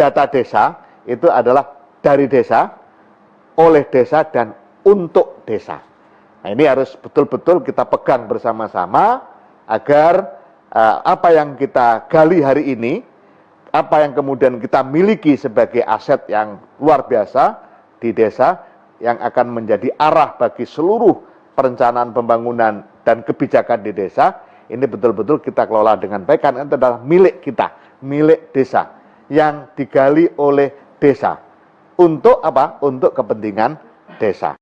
data desa itu adalah dari desa, oleh desa, dan untuk desa. Nah ini harus betul-betul kita pegang bersama-sama agar uh, apa yang kita gali hari ini, apa yang kemudian kita miliki sebagai aset yang luar biasa di desa yang akan menjadi arah bagi seluruh perencanaan pembangunan dan kebijakan di desa, ini betul-betul kita kelola dengan baik karena itu adalah milik kita, milik desa yang digali oleh desa. Untuk apa? Untuk kepentingan desa.